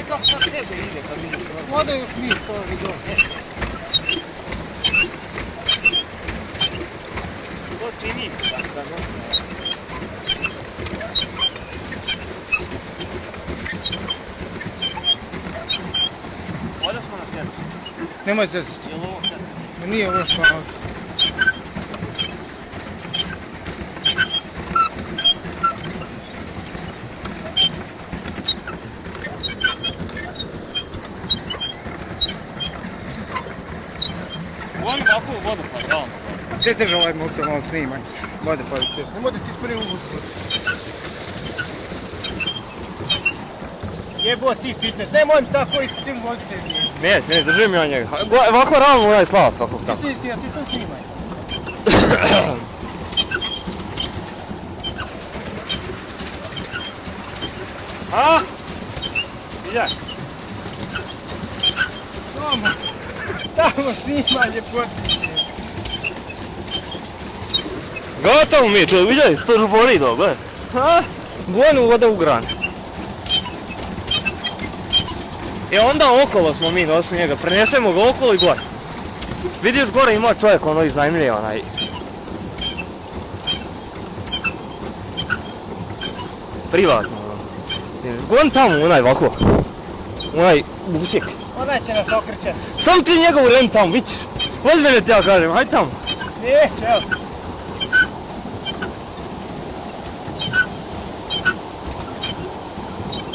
ovaj kako sad teže. Voda još nije to vidio. To čini se da nosi. Ovdje smo na sedmicu. Nemoj zezati. Nije ovo što u vodu pa realno. Gdje drži ovaj motor malo snimaj? Vode pa će. Nemojte ti spri u Jebo ti fitness, nemoj mi tako i tim vodite. Ne, ne, držim ja njega. Go- Ovako ravno onaj slav, tako tako. Ti snimaj, ti sam snimaj. A? Ide. Tamo, tamo snimaj ljepotiće. Gotovo mi je, čuj, vidjeli, to boli do, gledaj. Ha? Gonu voda u gran. I onda okolo smo mi nosili njega, prenesemo ga okolo i gore. Vidiš gore ima čovjek ono iznajmljiva onaj. Privatno ono. Gon tamo onaj ovako. Onaj busjek. Onaj će nas okrećat. Sam ti njegov ren tamo, vidiš. Vozi mene ti ja kažem, hajde tamo. Neće, evo.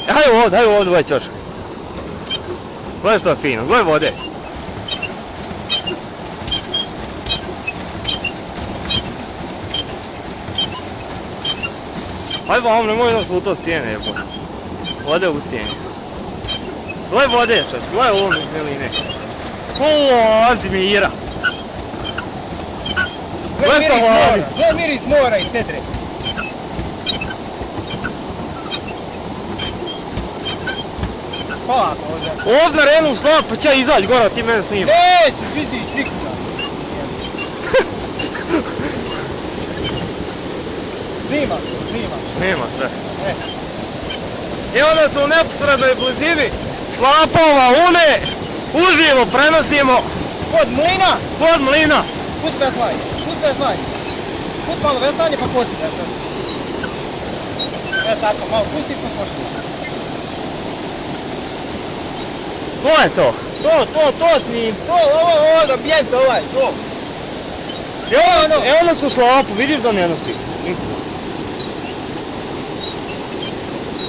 Hajde ovdje, hajde ovdje ovaj čošak. Gledaj što je fino, gledaj vode. Hajde vam, nemoj nas u to stijene, jebo. Vode u stijene. Gledaj vode, čoč, gledaj ovo mi meline. O, Azimira. Gle Gle miris pa mora, gle miris mora i sedre. Polako ovdje. Ovdje na renu slab, pa će izaći gore, a ti mene snima. Nećeš izići nikuda. Snima se, snima se. Nema sve. E. I onda su u neposrednoj blizini slapova une, uživo prenosimo Kod mlina, kod mlina. manje, pusti bez manje. Pusti malo vezanje pa bez E tako, malo pusti pa koši. To je to. To, to, to snim, to, ovo, ovo, ambijent ovaj, to. Evo, evo nas u slapu, vidiš da ne nosi.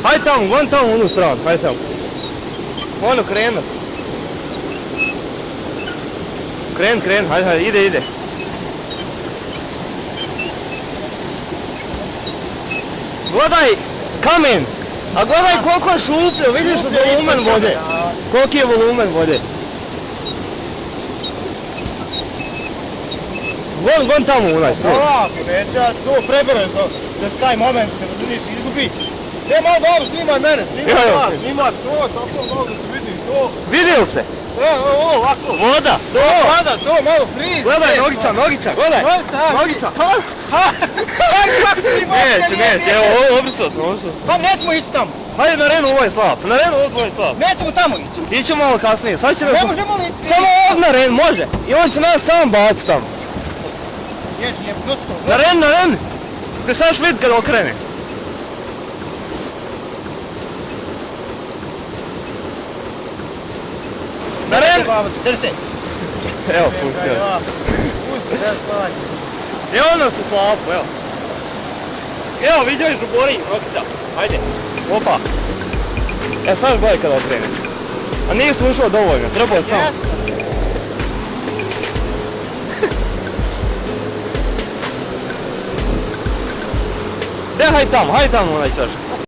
Hajde tamo, gon tamo u onu stranu, hajde tamo. Ono, nas. Kren, kren, hajde, hajde, ide, ide. Gledaj kamen, a gledaj koliko je šupljo, vidiš volumen vode. Koliki je volumen vode? Gon, gon tamo u onaj stroj. Ovako, neće, to da se taj moment, ne razumiješ, izgubi. Ne, malo dobro, snimaj mene, snimaj vas, snimaj to, tako da se vidi, to. Vidjeli se? E, ovo, ovako. Voda. To, pada, to, malo friz. Gledaj, e, nogica, nogica, gledaj. Nogica, Nogica. Ha, ha, Neće, neće, evo, obrcao sam, obrcao sam. Pa nećemo ići tamo, Hajde na Renu, ovo je slab. Na Renu, ovo je slab. nećemo tamo ići. Ićemo malo kasnije, sad će nas... Ne možemo li... Samo ovdje na Ren, može. I on će nas sam baciti tamo. Ježi, je prosto. Na Ren, na Ren. Gdje sad ćeš vidjeti kada okrene. Drži se. Evo, pustio. Pusti, da stvari. Evo nas u slapu, evo. Evo, vidiš u gori, nogica. Hajde. Opa. E sad gledaj kada okrene. A nisi ušao dovoljno, trebao je tamo. Jesam. Daj, hajde tamo, hajde tamo onaj čašak.